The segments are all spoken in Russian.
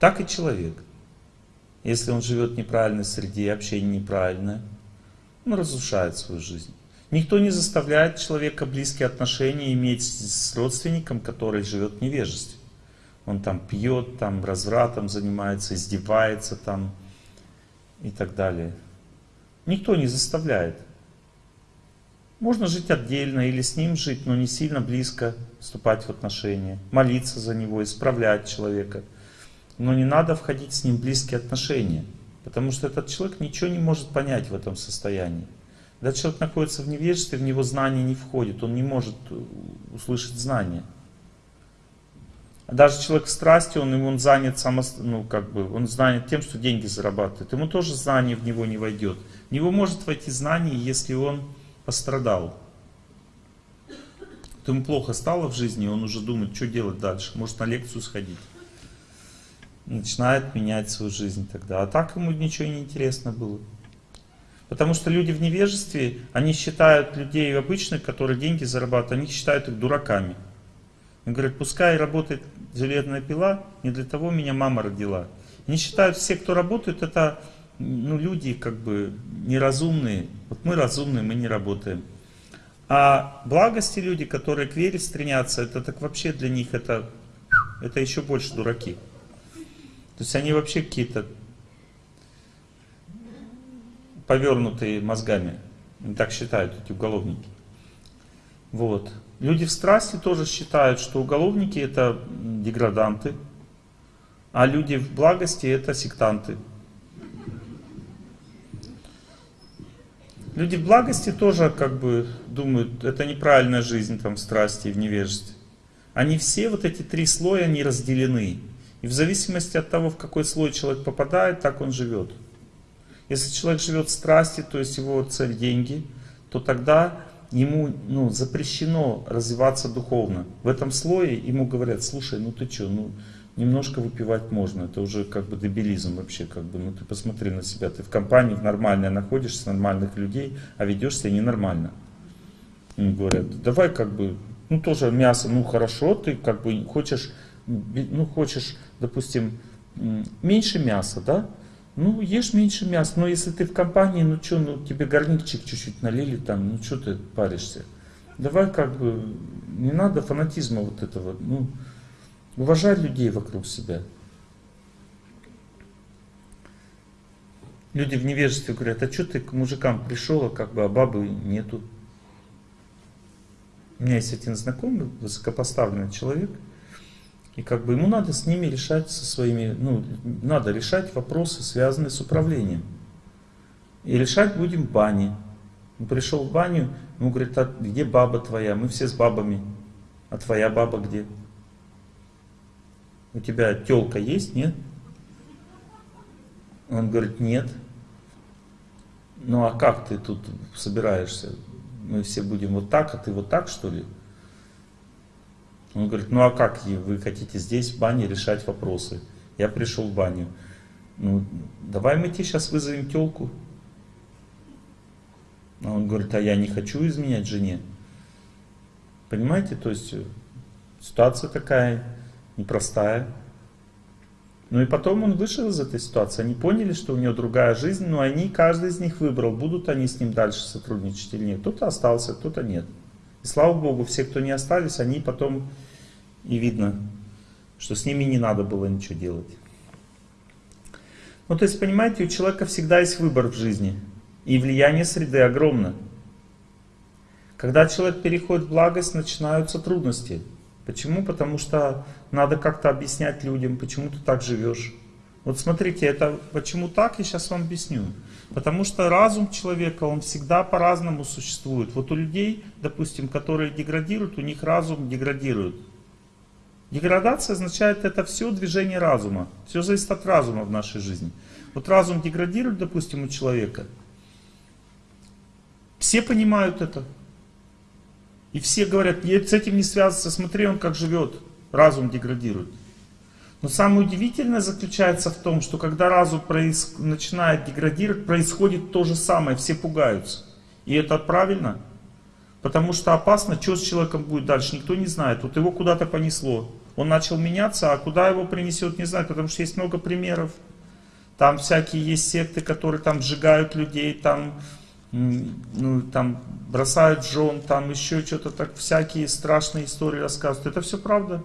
Так и человек. Если он живет в неправильной среде, общение неправильное, он разрушает свою жизнь. Никто не заставляет человека близкие отношения иметь с родственником, который живет в невежестве. Он там пьет, там развратом занимается, издевается там и так далее. Никто не заставляет. Можно жить отдельно или с ним жить, но не сильно близко вступать в отношения. Молиться за него, исправлять человека. Но не надо входить с ним в близкие отношения. Потому что этот человек ничего не может понять в этом состоянии. Когда человек находится в невежестве, в него знание не входит, он не может э, услышать знания. Даже человек в страсти, он, он занят само, ну, как бы, он занят тем, что деньги зарабатывает. Ему тоже знание в него не войдет. В него может войти знание, если он пострадал. То ему плохо стало в жизни, он уже думает, что делать дальше. Может на лекцию сходить. Начинает менять свою жизнь тогда. А так ему ничего не интересно было. Потому что люди в невежестве, они считают людей обычных, которые деньги зарабатывают, они считают их дураками. Они говорят, пускай работает железная пила, не для того меня мама родила. Они считают, все, кто работает, это ну, люди как бы неразумные. Вот мы разумные, мы не работаем. А благости люди, которые к вере стремятся, это так вообще для них это, это еще больше дураки. То есть они вообще какие-то повернутые мозгами. Они так считают эти уголовники. Вот. Люди в страсти тоже считают, что уголовники это деграданты, а люди в благости это сектанты. Люди в благости тоже как бы думают, это неправильная жизнь там в страсти и в невежестве. Они все, вот эти три слоя, они разделены. И в зависимости от того, в какой слой человек попадает, так он живет. Если человек живет в страсти, то есть его цель деньги, то тогда ему ну, запрещено развиваться духовно. В этом слое ему говорят, слушай, ну ты что, ну немножко выпивать можно, это уже как бы дебилизм вообще, как бы, ну ты посмотри на себя, ты в компании в нормальной находишься, нормальных людей, а ведешь себя ненормально. Им говорят, давай как бы, ну тоже мясо, ну хорошо, ты как бы хочешь, ну хочешь, допустим, меньше мяса, да, ну, ешь меньше мяса, но если ты в компании, ну что, ну тебе горничек чуть-чуть налили там, ну что ты паришься? Давай как бы, не надо фанатизма вот этого, ну, Уважай людей вокруг себя. Люди в невежестве говорят, а что ты к мужикам пришел, а как бы, а бабы нету. У меня есть один знакомый, высокопоставленный человек, и как бы ему надо с ними решать со своими, ну, надо решать вопросы, связанные с управлением. И решать будем в бане. Он пришел в баню, ему говорит, а где баба твоя? Мы все с бабами. А твоя баба где? у тебя телка есть, нет? Он говорит, нет. Ну а как ты тут собираешься? Мы все будем вот так, а ты вот так, что ли? Он говорит, ну а как вы хотите здесь в бане решать вопросы? Я пришел в баню. Ну, давай мы тебе сейчас вызовем телку. А он говорит, а я не хочу изменять жене. Понимаете, то есть э, ситуация такая непростая. Ну и потом он вышел из этой ситуации. Они поняли, что у него другая жизнь, но они, каждый из них выбрал, будут они с ним дальше сотрудничать или нет. Кто-то остался, кто-то нет. И слава Богу, все, кто не остались, они потом и видно, что с ними не надо было ничего делать. Ну то есть, понимаете, у человека всегда есть выбор в жизни. И влияние среды огромно. Когда человек переходит в благость, начинаются трудности. Почему? Потому что надо как-то объяснять людям, почему ты так живешь. Вот смотрите, это почему так, я сейчас вам объясню. Потому что разум человека, он всегда по-разному существует. Вот у людей, допустим, которые деградируют, у них разум деградирует. Деградация означает это все движение разума. Все зависит от разума в нашей жизни. Вот разум деградирует, допустим, у человека. Все понимают это. И все говорят, с этим не связываться, смотри, он как живет, разум деградирует. Но самое удивительное заключается в том, что когда разум проис... начинает деградировать, происходит то же самое, все пугаются. И это правильно, потому что опасно, что с человеком будет дальше, никто не знает. Вот его куда-то понесло, Он начал меняться, а куда его принесет, не знаю, потому что есть много примеров. Там всякие есть секты, которые там сжигают людей, там, ну, там бросают жен, там еще что-то так, всякие страшные истории рассказывают. Это все правда.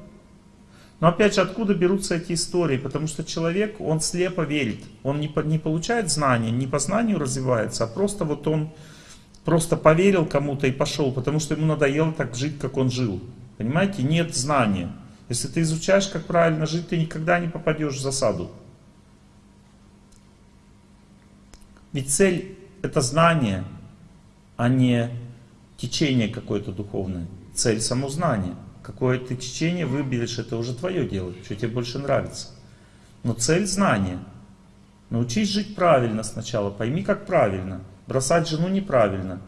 Но опять же, откуда берутся эти истории? Потому что человек, он слепо верит. Он не, не получает знания, не по знанию развивается, а просто вот он просто поверил кому-то и пошел, потому что ему надоело так жить, как он жил. Понимаете? Нет знания. Если ты изучаешь, как правильно жить, ты никогда не попадешь в засаду. Ведь цель это знание, а не течение какое-то духовное. Цель само знание. Какое ты течение выберешь, это уже твое дело, что тебе больше нравится. Но цель знания. Научись жить правильно сначала, пойми, как правильно. Бросать жену неправильно.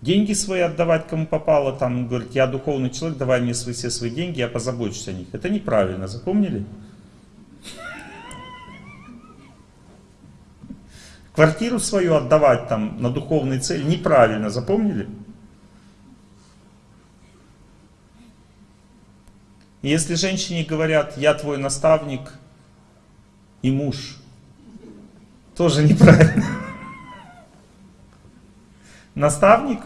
Деньги свои отдавать кому попало, там, говорит, я духовный человек, давай мне свои, все свои деньги, я позабочусь о них. Это неправильно, запомнили? Квартиру свою отдавать там на духовные цели неправильно, запомнили? Если женщине говорят, я твой наставник и муж, тоже неправильно. Наставник,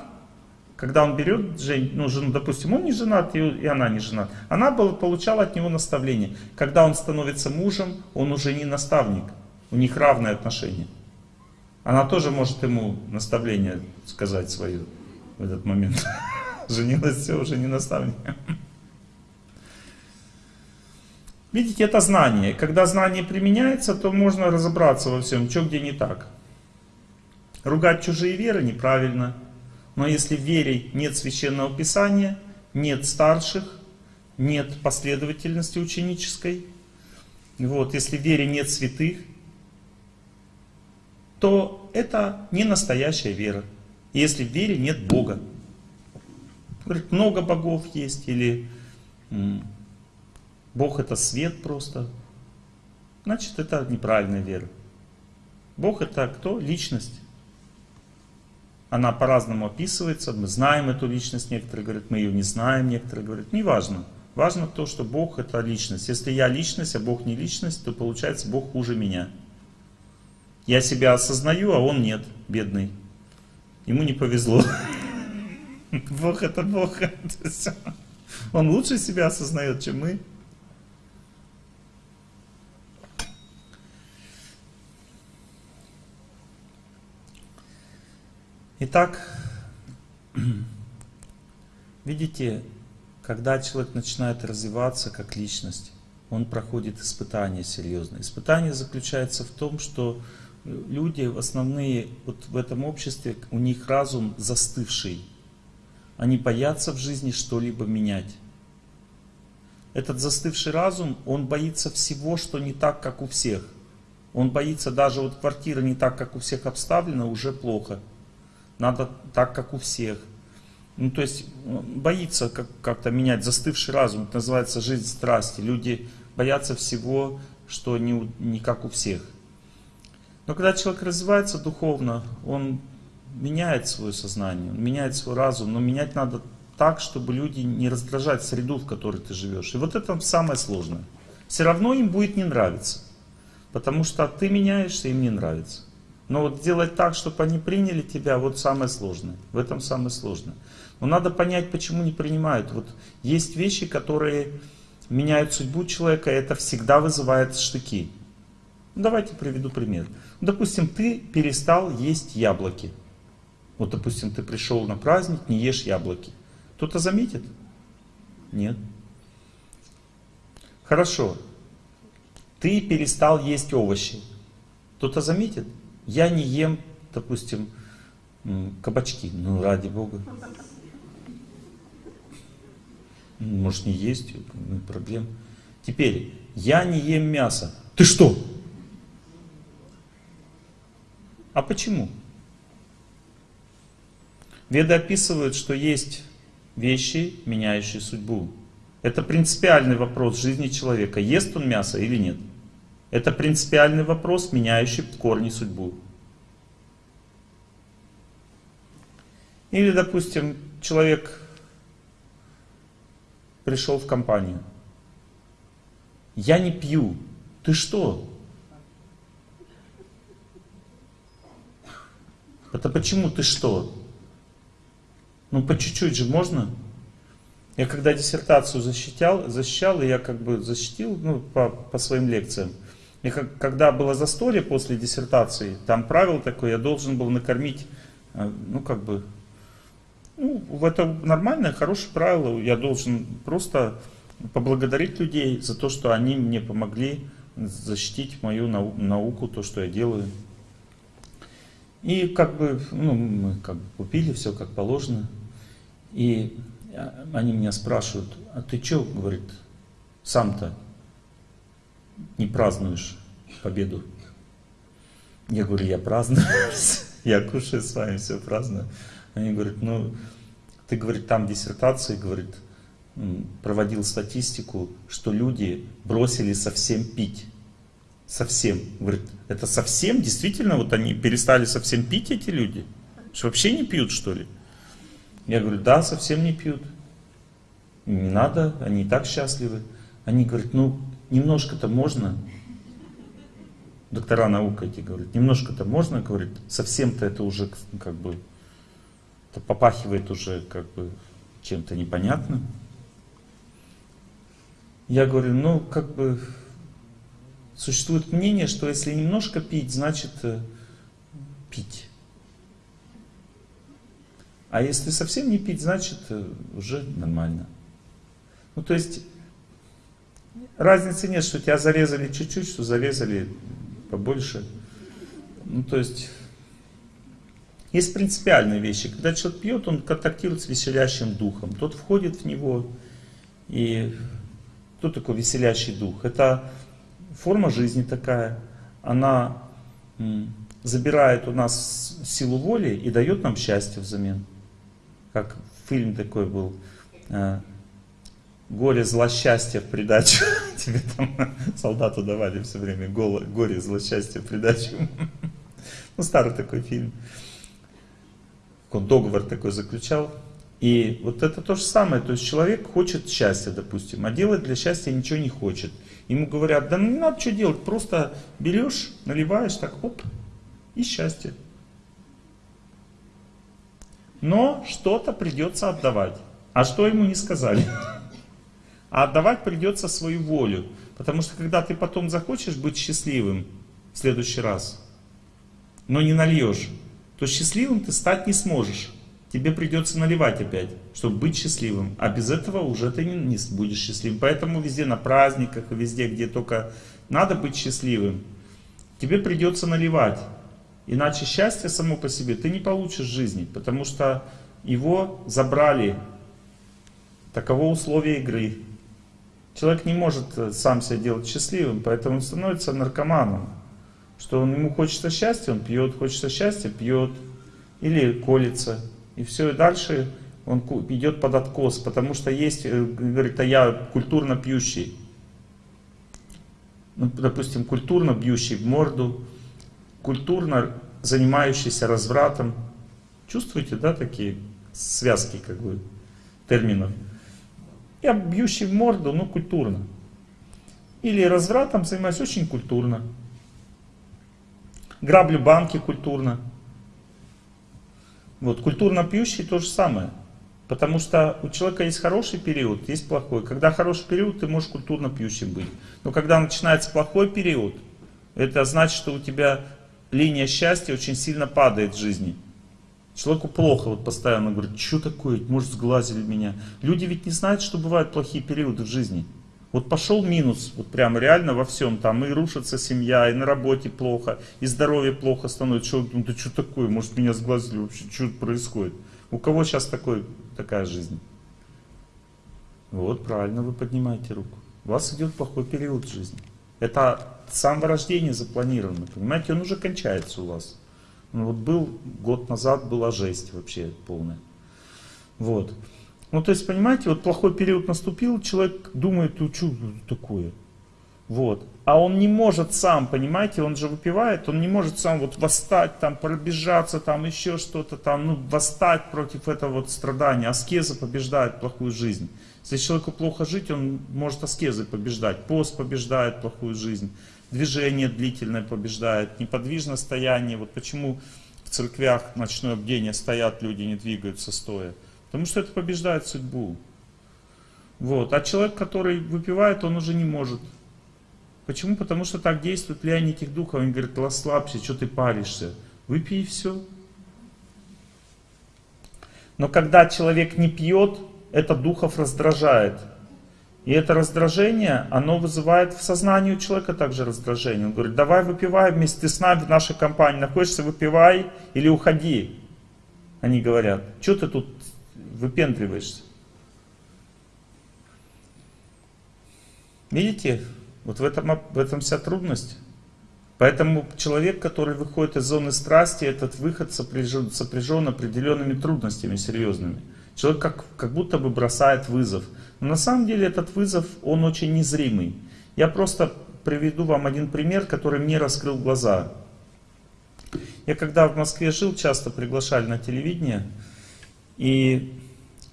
когда он берет жен, ну, жену, допустим, он не женат, и, она не женат, она получала от него наставление. Когда он становится мужем, он уже не наставник, у них равные отношения. Она тоже может ему наставление сказать свое в этот момент. Женилась, все, уже не наставник. Видите, это знание. Когда знание применяется, то можно разобраться во всем, что где не так. Ругать чужие веры неправильно. Но если в вере нет священного писания, нет старших, нет последовательности ученической, вот, если в вере нет святых, то это не настоящая вера. Если в вере нет Бога. Говорит, много богов есть, или Бог это свет просто. Значит, это неправильная вера. Бог это кто? Личность. Она по-разному описывается, мы знаем эту личность, некоторые говорят, мы ее не знаем, некоторые говорят, неважно. Важно то, что Бог это личность. Если я личность, а Бог не личность, то получается Бог хуже меня. Я себя осознаю, а он нет, бедный. Ему не повезло. Бог это Бог. Он лучше себя осознает, чем мы. Итак, видите, когда человек начинает развиваться как личность, он проходит испытания серьезные. Испытание заключается в том, что люди основные вот в этом обществе, у них разум застывший. Они боятся в жизни что-либо менять. Этот застывший разум, он боится всего, что не так, как у всех. Он боится даже вот квартира не так, как у всех обставлена, уже плохо. Надо так, как у всех. Ну, то есть боится как-то менять застывший разум. Это называется жизнь страсти. Люди боятся всего, что не, не как у всех. Но когда человек развивается духовно, он меняет свое сознание, он меняет свой разум, но менять надо так, чтобы люди не раздражать среду, в которой ты живешь. И вот это самое сложное. Все равно им будет не нравиться, потому что ты меняешься, им не нравится. Но вот сделать так, чтобы они приняли тебя, вот самое сложное. В этом самое сложное. Но надо понять, почему не принимают. Вот есть вещи, которые меняют судьбу человека, и это всегда вызывает штыки. Ну, давайте приведу пример. Допустим, ты перестал есть яблоки. Вот, допустим, ты пришел на праздник, не ешь яблоки. Кто-то заметит? Нет. Хорошо. Ты перестал есть овощи. Кто-то заметит? Я не ем, допустим, кабачки. Ну, ради Бога. Может, не есть, проблем. Теперь, я не ем мясо. Ты что? А почему? Веды описывают, что есть вещи, меняющие судьбу. Это принципиальный вопрос жизни человека, ест он мясо или нет. Это принципиальный вопрос, меняющий в корне судьбу. Или, допустим, человек пришел в компанию. Я не пью. Ты что? Это почему ты что? Ну, по чуть-чуть же можно? Я когда диссертацию защищал, защищал, и я как бы защитил ну, по, по своим лекциям. И как, когда было застолье после диссертации, там правило такое, я должен был накормить, э, ну как бы, ну, это нормальное, хорошее правило. Я должен просто поблагодарить людей за то, что они мне помогли защитить мою науку, то, что я делаю. И как бы, ну, мы как бы купили все как положено. И они меня спрашивают, а ты что, говорит, сам-то не празднуешь победу? Я говорю, я праздную, я кушаю с вами, все праздную. Они говорят, ну, ты, говорит, там диссертации, говорит, проводил статистику, что люди бросили совсем пить. Совсем. Говорит, это совсем? Действительно, вот они перестали совсем пить, эти люди? Что вообще не пьют, что ли? Я говорю, да, совсем не пьют. Не надо, они и так счастливы. Они говорят, ну, немножко-то можно. Доктора наук эти говорят, немножко-то можно, говорит, совсем-то это уже как бы это попахивает уже как бы чем-то непонятным. Я говорю, ну как бы существует мнение, что если немножко пить, значит э, пить. А если совсем не пить, значит э, уже нормально. Ну то есть разницы нет, что тебя зарезали чуть-чуть, что зарезали побольше. Ну то есть есть принципиальные вещи. Когда человек пьет, он контактирует с веселящим духом. Тот входит в него. И кто такой веселящий дух? Это форма жизни такая. Она забирает у нас силу воли и дает нам счастье взамен. Как фильм такой был. Горе, зло, счастье в придачу. Тебе там солдату давали все время горе, зло, счастье в придачу. Ну, старый такой фильм он договор такой заключал. И вот это то же самое, то есть человек хочет счастья, допустим, а делать для счастья ничего не хочет. Ему говорят, да ну не надо что делать, просто берешь, наливаешь, так оп, и счастье. Но что-то придется отдавать. А что ему не сказали? А отдавать придется свою волю. Потому что когда ты потом захочешь быть счастливым в следующий раз, но не нальешь, то счастливым ты стать не сможешь. Тебе придется наливать опять, чтобы быть счастливым. А без этого уже ты не, будешь счастливым. Поэтому везде на праздниках везде, где только надо быть счастливым, тебе придется наливать. Иначе счастье само по себе ты не получишь в жизни, потому что его забрали. Таково условие игры. Человек не может э, сам себя делать счастливым, поэтому он становится наркоманом что он, ему хочется счастья, он пьет, хочется счастья, пьет, или колется. И все, и дальше он идет под откос, потому что есть, э, говорит, а я культурно пьющий. Ну, допустим, культурно бьющий в морду, культурно занимающийся развратом. Чувствуете, да, такие связки, как бы, терминов? Я бьющий в морду, но культурно. Или развратом занимаюсь очень культурно граблю банки культурно. Вот, культурно пьющий то же самое. Потому что у человека есть хороший период, есть плохой. Когда хороший период, ты можешь культурно пьющим быть. Но когда начинается плохой период, это значит, что у тебя линия счастья очень сильно падает в жизни. Человеку плохо, вот постоянно говорит, что такое, может сглазили меня. Люди ведь не знают, что бывают плохие периоды в жизни. Вот пошел минус, вот прям реально во всем, там и рушится семья, и на работе плохо, и здоровье плохо становится. Что, ну да что такое, может меня сглазили вообще, что происходит? У кого сейчас такой, такая жизнь? Вот, правильно вы поднимаете руку. У вас идет плохой период в жизни. Это с самого рождения запланировано, понимаете, он уже кончается у вас. Ну, вот был год назад, была жесть вообще полная. Вот. Ну, то есть, понимаете, вот плохой период наступил, человек думает, ну, что такое? Вот. А он не может сам, понимаете, он же выпивает, он не может сам вот восстать, там, пробежаться, там, еще что-то там, ну, восстать против этого вот страдания. Аскеза побеждает плохую жизнь. Если человеку плохо жить, он может аскезы побеждать. Пост побеждает плохую жизнь. Движение длительное побеждает. Неподвижное стояние. Вот почему в церквях ночное бдение стоят люди, не двигаются стоя. Потому что это побеждает судьбу. Вот. А человек, который выпивает, он уже не может. Почему? Потому что так действует влияние этих духов. Он говорит, расслабься, что ты паришься. Выпей и все. Но когда человек не пьет, это духов раздражает. И это раздражение, оно вызывает в сознании у человека также раздражение. Он говорит, давай выпивай вместе с нами в нашей компании, находишься, выпивай или уходи. Они говорят, что ты тут выпендриваешься? Видите, вот в этом, в этом вся трудность. Поэтому человек, который выходит из зоны страсти, этот выход сопряжен, сопряжен определенными трудностями серьезными. Человек как, как будто бы бросает вызов. Но на самом деле этот вызов, он очень незримый. Я просто приведу вам один пример, который мне раскрыл глаза. Я когда в Москве жил, часто приглашали на телевидение. И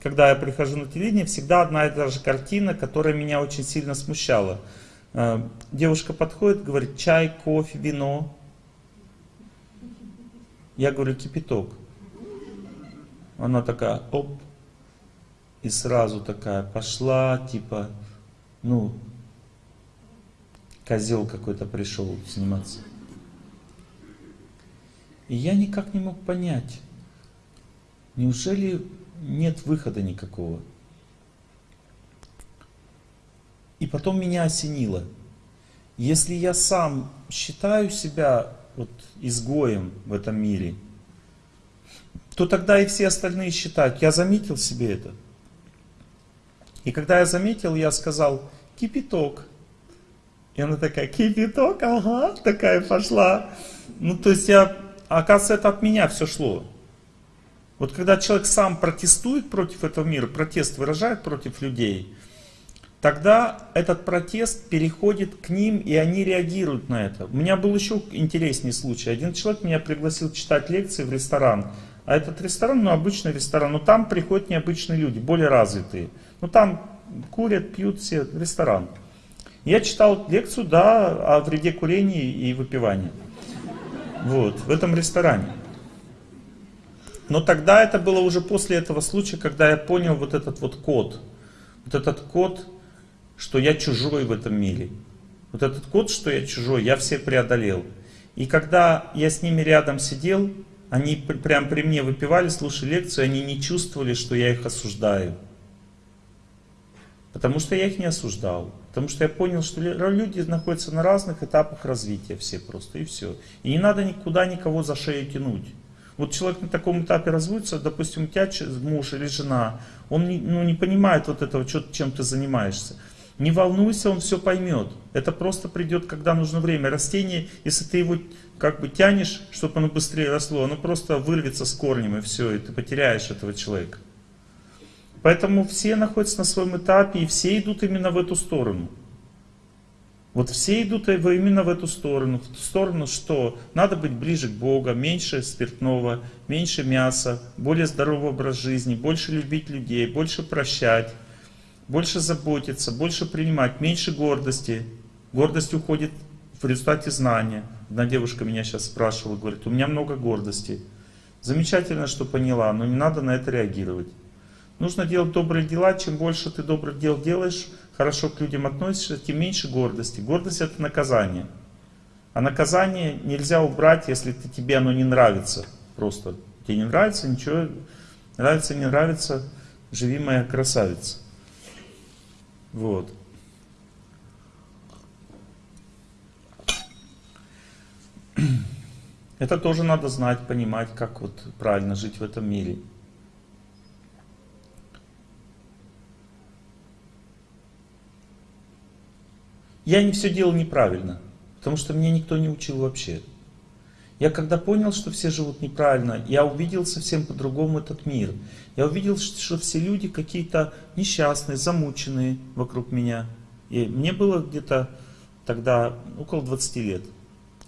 когда я прихожу на телевидение, всегда одна и та же картина, которая меня очень сильно смущала. Э, девушка подходит, говорит, чай, кофе, вино. Я говорю, кипяток. Она такая, оп, и сразу такая пошла, типа, ну, козел какой-то пришел сниматься. И я никак не мог понять, неужели нет выхода никакого? И потом меня осенило. Если я сам считаю себя вот изгоем в этом мире, то тогда и все остальные считают. Я заметил себе это. И когда я заметил, я сказал, кипяток. И она такая, кипяток, ага, такая пошла. Ну, то есть я, оказывается, это от меня все шло. Вот когда человек сам протестует против этого мира, протест выражает против людей, тогда этот протест переходит к ним, и они реагируют на это. У меня был еще интересный случай. Один человек меня пригласил читать лекции в ресторан. А этот ресторан, ну, обычный ресторан, но там приходят необычные люди, более развитые. Ну, там курят, пьют все, ресторан. Я читал лекцию, да, о вреде курения и выпивания. Вот, в этом ресторане. Но тогда это было уже после этого случая, когда я понял вот этот вот код. Вот этот код что я чужой в этом мире. Вот этот код, что я чужой, я все преодолел. И когда я с ними рядом сидел, они прям при мне выпивали, слушали лекцию, они не чувствовали, что я их осуждаю. Потому что я их не осуждал. Потому что я понял, что люди находятся на разных этапах развития все просто, и все. И не надо никуда никого за шею тянуть. Вот человек на таком этапе разводится, допустим, у тебя муж или жена, он не, ну, не понимает вот этого, чем ты занимаешься. Не волнуйся, он все поймет. Это просто придет, когда нужно время. Растение, если ты его как бы тянешь, чтобы оно быстрее росло, оно просто вырвется с корнем и все, и ты потеряешь этого человека. Поэтому все находятся на своем этапе, и все идут именно в эту сторону. Вот все идут именно в эту сторону. В ту сторону, что надо быть ближе к Богу, меньше спиртного, меньше мяса, более здоровый образ жизни, больше любить людей, больше прощать больше заботиться, больше принимать, меньше гордости. Гордость уходит в результате знания. Одна девушка меня сейчас спрашивала, говорит, у меня много гордости. Замечательно, что поняла, но не надо на это реагировать. Нужно делать добрые дела. Чем больше ты добрых дел делаешь, хорошо к людям относишься, тем меньше гордости. Гордость это наказание. А наказание нельзя убрать, если ты, тебе оно не нравится. Просто тебе не нравится, ничего, нравится, не нравится, живи моя красавица. Вот. Это тоже надо знать, понимать, как вот правильно жить в этом мире. Я не все делал неправильно, потому что меня никто не учил вообще. Я когда понял, что все живут неправильно, я увидел совсем по-другому этот мир. Я увидел, что все люди какие-то несчастные, замученные вокруг меня. И мне было где-то тогда около 20 лет.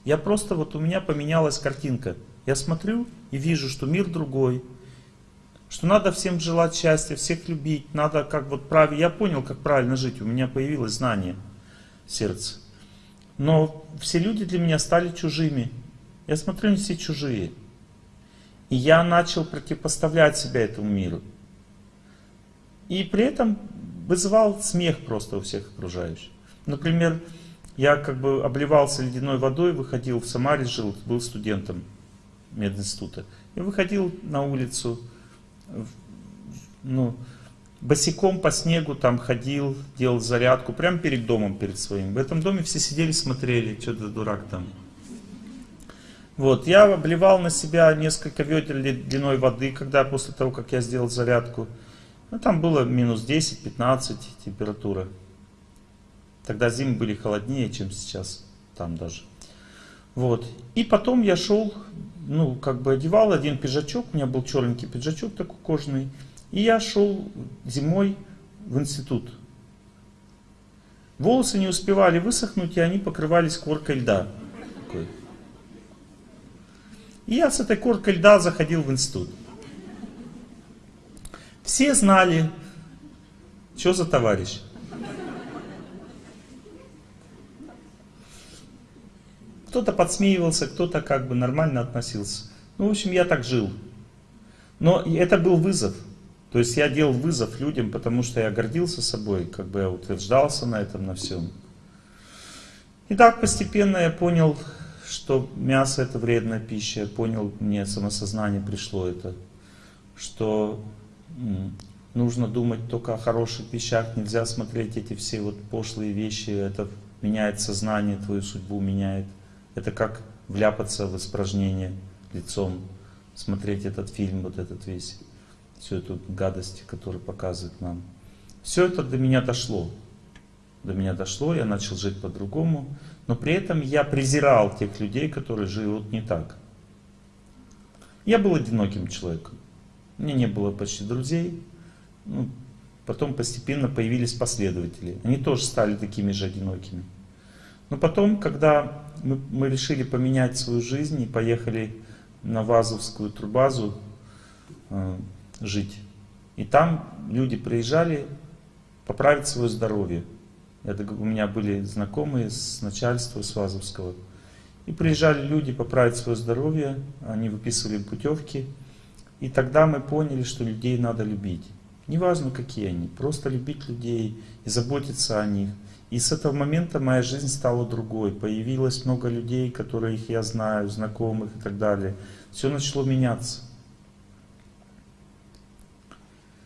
Я просто, вот у меня поменялась картинка. Я смотрю и вижу, что мир другой, Что надо всем желать счастья, всех любить, надо как вот правильно. Я понял, как правильно жить, у меня появилось знание сердца. Но все люди для меня стали чужими. Я смотрю, они все чужие. И я начал противопоставлять себя этому миру. И при этом вызывал смех просто у всех окружающих. Например, я как бы обливался ледяной водой, выходил в Самаре, жил, был студентом мединститута. И выходил на улицу, ну, босиком по снегу там ходил, делал зарядку, прямо перед домом, перед своим. В этом доме все сидели, смотрели, что ты дурак там. Вот, я обливал на себя несколько ведер длиной воды, когда после того, как я сделал зарядку. Ну, там было минус 10-15 температура. Тогда зимы были холоднее, чем сейчас, там даже. Вот. И потом я шел, ну, как бы одевал один пиджачок, у меня был черненький пиджачок такой кожаный. И я шел зимой в институт. Волосы не успевали высохнуть, и они покрывались коркой льда. И я с этой коркой льда заходил в институт. Все знали, что за товарищ. Кто-то подсмеивался, кто-то как бы нормально относился. Ну, в общем, я так жил. Но это был вызов. То есть я делал вызов людям, потому что я гордился собой, как бы я утверждался на этом, на всем. И так постепенно я понял, что мясо это вредная пища. Я понял, мне самосознание пришло это, что нужно думать только о хороших вещах, нельзя смотреть эти все вот пошлые вещи, это меняет сознание, твою судьбу меняет. Это как вляпаться в испражнение лицом, смотреть этот фильм, вот этот весь, всю эту гадость, которую показывает нам. Все это до меня дошло. До меня дошло, я начал жить по-другому, но при этом я презирал тех людей, которые живут не так. Я был одиноким человеком. У меня не было почти друзей. Ну, потом постепенно появились последователи. Они тоже стали такими же одинокими. Но потом, когда мы, мы решили поменять свою жизнь и поехали на Вазовскую турбазу э, жить. И там люди приезжали поправить свое здоровье. Это, у меня были знакомые с начальства, с Вазовского. И приезжали люди поправить свое здоровье, они выписывали путевки. И тогда мы поняли, что людей надо любить. Неважно, какие они, просто любить людей и заботиться о них. И с этого момента моя жизнь стала другой. Появилось много людей, которых я знаю, знакомых и так далее. Все начало меняться.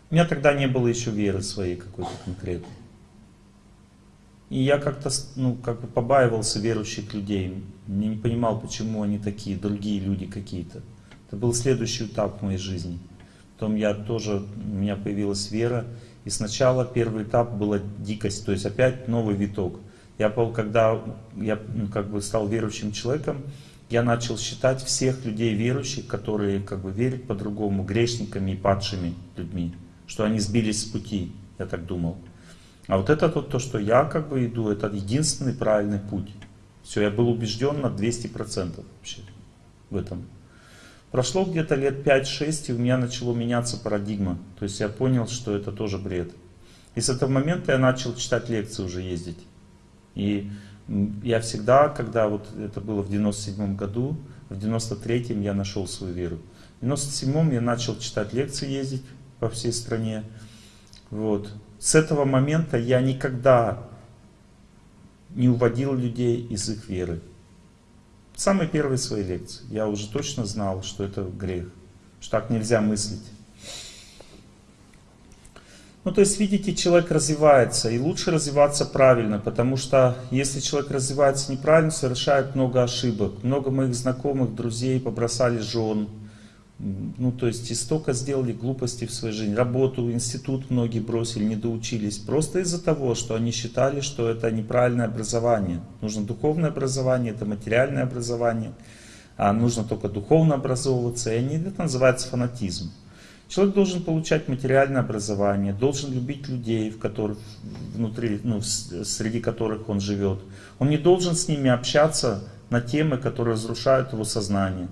У меня тогда не было еще веры своей какой-то конкретной. И я как-то ну, как бы побаивался верующих людей. Я не понимал, почему они такие, другие люди какие-то. Это был следующий этап в моей жизни. Потом я тоже, у меня появилась вера. И сначала первый этап была дикость, то есть опять новый виток. Я, когда я ну, как бы стал верующим человеком, я начал считать всех людей верующих, которые как бы верят по-другому, грешниками и падшими людьми, что они сбились с пути, я так думал. А вот это вот то, что я как бы иду, это единственный правильный путь. Все, я был убежден на 200% вообще в этом. Прошло где-то лет 5-6, и у меня начало меняться парадигма. То есть я понял, что это тоже бред. И с этого момента я начал читать лекции, уже ездить. И я всегда, когда вот это было в 97 году, в 93 я нашел свою веру. В 97 я начал читать лекции, ездить по всей стране. Вот. С этого момента я никогда не уводил людей из их веры самой первой своей лекции я уже точно знал, что это грех, что так нельзя мыслить. Ну, то есть, видите, человек развивается, и лучше развиваться правильно, потому что если человек развивается неправильно, совершает много ошибок. Много моих знакомых, друзей побросали жен, ну, то есть, и столько сделали глупостей в своей жизни. Работу, институт многие бросили, не доучились. Просто из-за того, что они считали, что это неправильное образование. Нужно духовное образование, это материальное образование. А нужно только духовно образовываться. И они, это называется фанатизм. Человек должен получать материальное образование, должен любить людей, в которых, внутри, ну, среди которых он живет. Он не должен с ними общаться на темы, которые разрушают его сознание.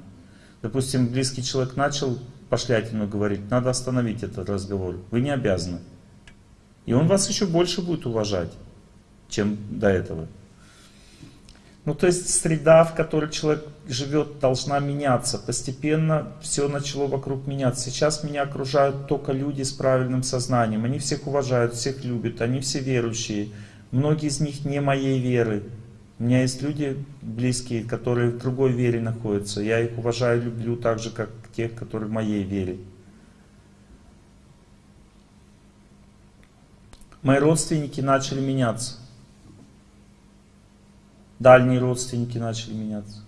Допустим, близкий человек начал пошлятину говорить, надо остановить этот разговор. Вы не обязаны. И он вас еще больше будет уважать, чем до этого. Ну, то есть среда, в которой человек живет, должна меняться. Постепенно все начало вокруг меняться. Сейчас меня окружают только люди с правильным сознанием. Они всех уважают, всех любят, они все верующие. Многие из них не моей веры. У меня есть люди близкие, которые в другой вере находятся. Я их уважаю, люблю так же, как тех, которые в моей вере. Мои родственники начали меняться. Дальние родственники начали меняться.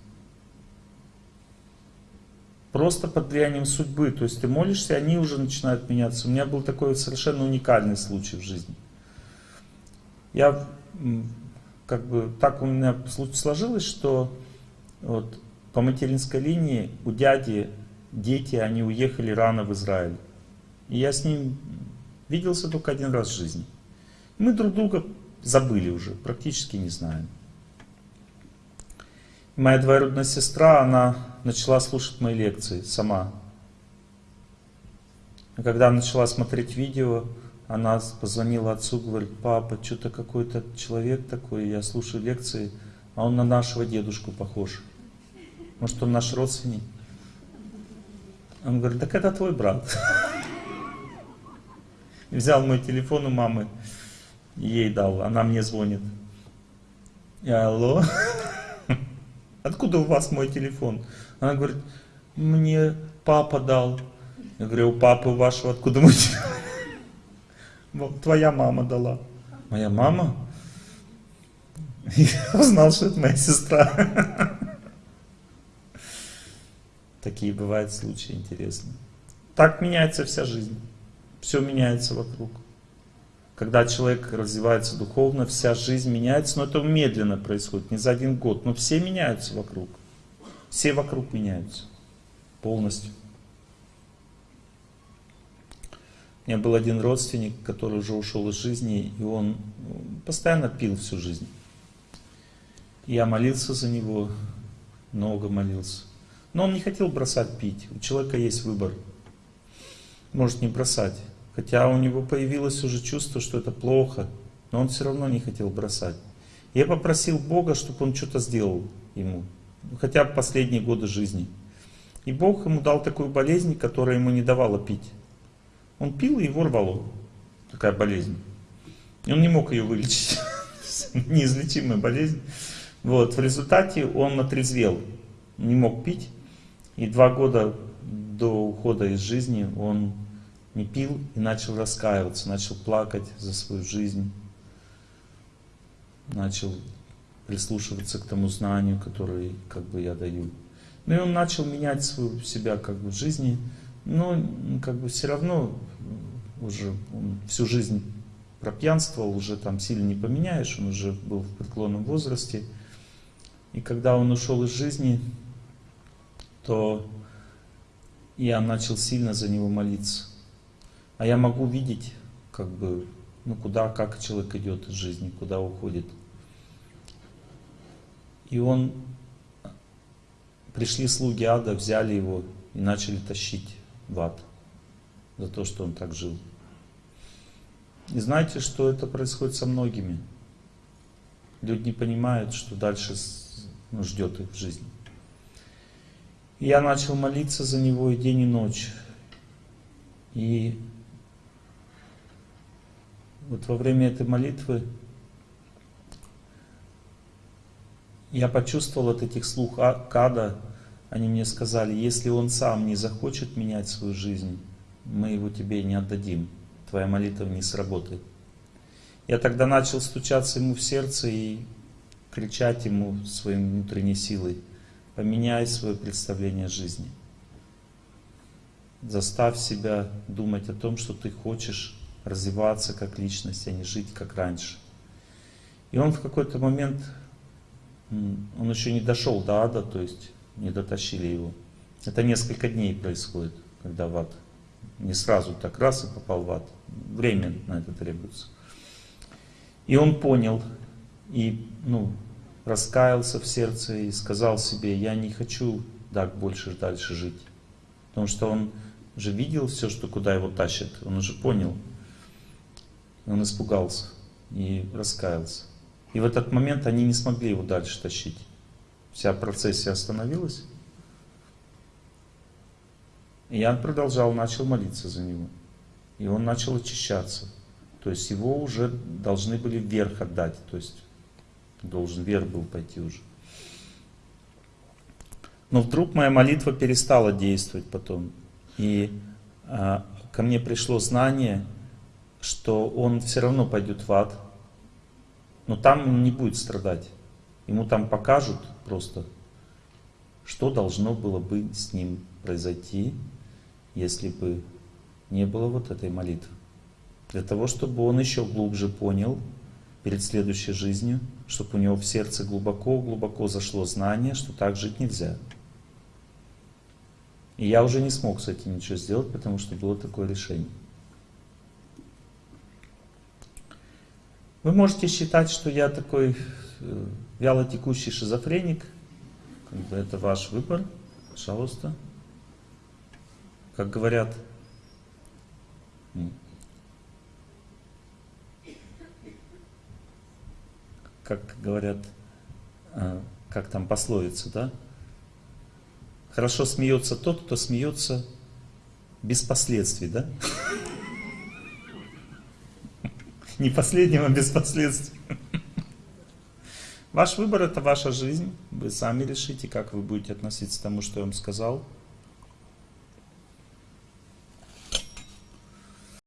Просто под влиянием судьбы. То есть ты молишься, они уже начинают меняться. У меня был такой совершенно уникальный случай в жизни. Я, как бы, так у меня сложилось, что вот, по материнской линии у дяди дети, они уехали рано в Израиль. И я с ним виделся только один раз в жизни. Мы друг друга забыли уже, практически не знаем. Моя двоюродная сестра, она начала слушать мои лекции сама. И когда начала смотреть видео, она позвонила отцу, говорит, папа, что-то какой-то человек такой, я слушаю лекции, а он на нашего дедушку похож. Может, он наш родственник? Он говорит, так это твой брат. Взял мой телефон у мамы, ей дал, она мне звонит. Я, алло? Откуда у вас мой телефон? Она говорит, мне папа дал. Я говорю, у папы вашего откуда мой телефон? Твоя мама дала. Моя мама? Я узнал, что это моя сестра. Такие бывают случаи интересные. Так меняется вся жизнь. Все меняется вокруг. Когда человек развивается духовно, вся жизнь меняется, но это медленно происходит, не за один год. Но все меняются вокруг. Все вокруг меняются. Полностью. У меня был один родственник, который уже ушел из жизни, и он постоянно пил всю жизнь. Я молился за него, много молился. Но он не хотел бросать пить. У человека есть выбор. Может не бросать. Хотя у него появилось уже чувство, что это плохо, но он все равно не хотел бросать. Я попросил Бога, чтобы он что-то сделал ему, хотя бы последние годы жизни. И Бог ему дал такую болезнь, которая ему не давала пить. Он пил, и его рвало. Такая болезнь. И он не мог ее вылечить. Неизлечимая болезнь. Вот. В результате он отрезвел. Не мог пить. И два года до ухода из жизни он не пил и начал раскаиваться, начал плакать за свою жизнь, начал прислушиваться к тому знанию, которое как бы я даю. Ну и он начал менять свою себя как бы в жизни, но как бы все равно уже он всю жизнь пропьянствовал, уже там сильно не поменяешь, он уже был в преклонном возрасте. И когда он ушел из жизни, то я начал сильно за него молиться. А я могу видеть, как бы, ну куда, как человек идет из жизни, куда уходит. И он, пришли слуги ада, взяли его и начали тащить в ад за то, что он так жил. И знаете, что это происходит со многими? Люди не понимают, что дальше ну, ждет их в жизни. И я начал молиться за него и день, и ночь. И вот во время этой молитвы я почувствовал от этих слух Када, они мне сказали, если он сам не захочет менять свою жизнь, мы его тебе не отдадим, твоя молитва не сработает. Я тогда начал стучаться ему в сердце и кричать ему своей внутренней силой, поменяй свое представление жизни. Заставь себя думать о том, что ты хочешь развиваться как личность, а не жить как раньше. И он в какой-то момент, он еще не дошел до ада, то есть не дотащили его. Это несколько дней происходит, когда в ад. Не сразу так раз и попал в ад. Время на это требуется. И он понял, и ну, раскаялся в сердце и сказал себе, я не хочу так больше дальше жить. Потому что он уже видел все, что куда его тащит, он уже понял. Он испугался и раскаялся. И в этот момент они не смогли его дальше тащить. Вся процессия остановилась. И я продолжал, начал молиться за него. И он начал очищаться. То есть его уже должны были вверх отдать. То есть должен вверх был пойти уже. Но вдруг моя молитва перестала действовать потом. И а, ко мне пришло знание, что он все равно пойдет в ад. Но там он не будет страдать. Ему там покажут просто, что должно было бы с ним произойти, если бы не было вот этой молитвы. Для того, чтобы он еще глубже понял перед следующей жизнью, чтобы у него в сердце глубоко-глубоко зашло знание, что так жить нельзя. И я уже не смог с этим ничего сделать, потому что было такое решение. Вы можете считать, что я такой э, вяло текущий шизофреник. Это ваш выбор. Пожалуйста. Как говорят, как говорят, э, как там пословица, да? Хорошо смеется тот, кто смеется без последствий, да? Не последнего, а без последствий. Ваш выбор это ваша жизнь. Вы сами решите, как вы будете относиться к тому, что я вам сказал.